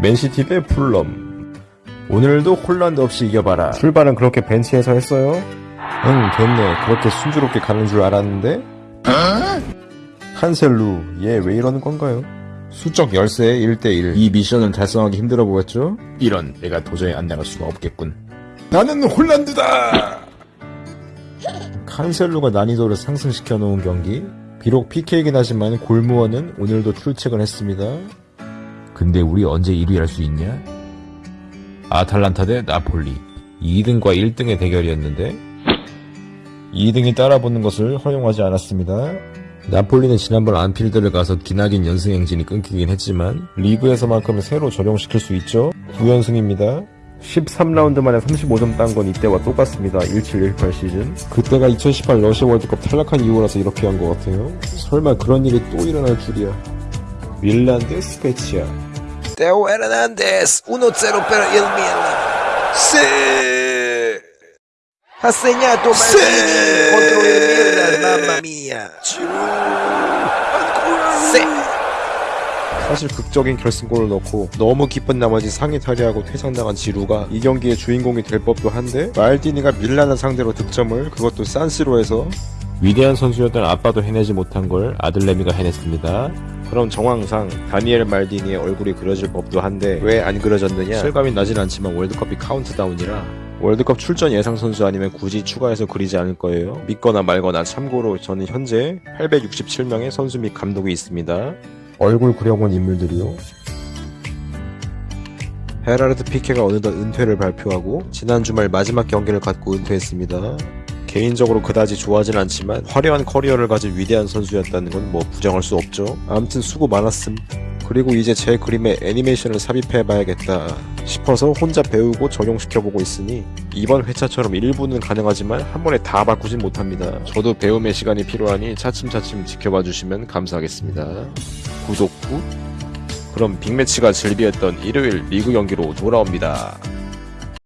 맨시티 대 풀럼 오늘도 홀란드 없이 이겨봐라. 출발은 그렇게 벤치에서 했어요? 응 됐네. 그렇게 순조롭게 가는 줄 알았는데? 칸셀루 얘 왜 이러는 건가요? 수적 열세 1대1 이 미션은 달성하기 힘들어 보였죠? 이런 내가 도저히 안 나갈 수가 없겠군. 나는 홀란드다! 칸셀루가 난이도를 상승시켜 놓은 경기. 비록 PK이긴 하지만 골무원은 오늘도 출첵을 했습니다 근데 우리 언제 1위 할 수 있냐? 아탈란타 대 나폴리 2등과 1등의 대결이었는데 2등이 따라붙는 것을 허용하지 않았습니다. 나폴리는 지난번 안필드를 가서 기나긴 연승 행진이 끊기긴 했지만 리그에서만큼은 새로 적용시킬 수 있죠. 9연승입니다. 13라운드 만에 35점 딴 건 이때와 똑같습니다. 17-18 시즌. 그때가 2018 러시아 월드컵 탈락한 이후라서 이렇게 한 것 같아요. 설마 그런 일이 또 일어날 줄이야. 밀란 대 스페치아. Teo Hernández, 1-0 per il Milan. Sì! Ha segnato Maldini contro il Milan, mamma mia. Sì! 사실 극적인 결승골을 넣고 너무 기쁜 나머지 상위 탈의하고 퇴장당한 지루가 이 경기의 주인공이 될 법도 한데 말디니가 밀란을 상대로 득점을 그것도 산시로에서 위대한 선수였던 아빠도 해내지 못한 걸 아들내미가 해냈습니다. 그럼 정황상 다니엘 말디니의 얼굴이 그려질 법도 한데 왜 안 그려졌느냐? 실감이 나진 않지만 월드컵이 카운트다운이라 월드컵 출전 예상 선수 아니면 굳이 추가해서 그리지 않을 거예요. 믿거나 말거나 참고로 저는 현재 867명의 선수 및 감독이 있습니다. 얼굴 그려본 인물들이요. 헤라르드 피케가 어느덧 은퇴를 발표하고 지난 주말 마지막 경기를 갖고 은퇴했습니다. 개인적으로 그다지 좋아하진 않지만 화려한 커리어를 가진 위대한 선수였다는 건 뭐 부정할 수 없죠. 아무튼 수고 많았음. 그리고 이제 제 그림에 애니메이션을 삽입해봐야겠다 싶어서 혼자 배우고 적용시켜보고 있으니 이번 회차처럼 일부는 가능하지만 한 번에 다 바꾸진 못합니다. 저도 배움의 시간이 필요하니 차츰차츰 지켜봐 주시면 감사하겠습니다. 구독 꾹. 그럼 빅매치가 즐비했던 일요일 리그 경기로 돌아옵니다.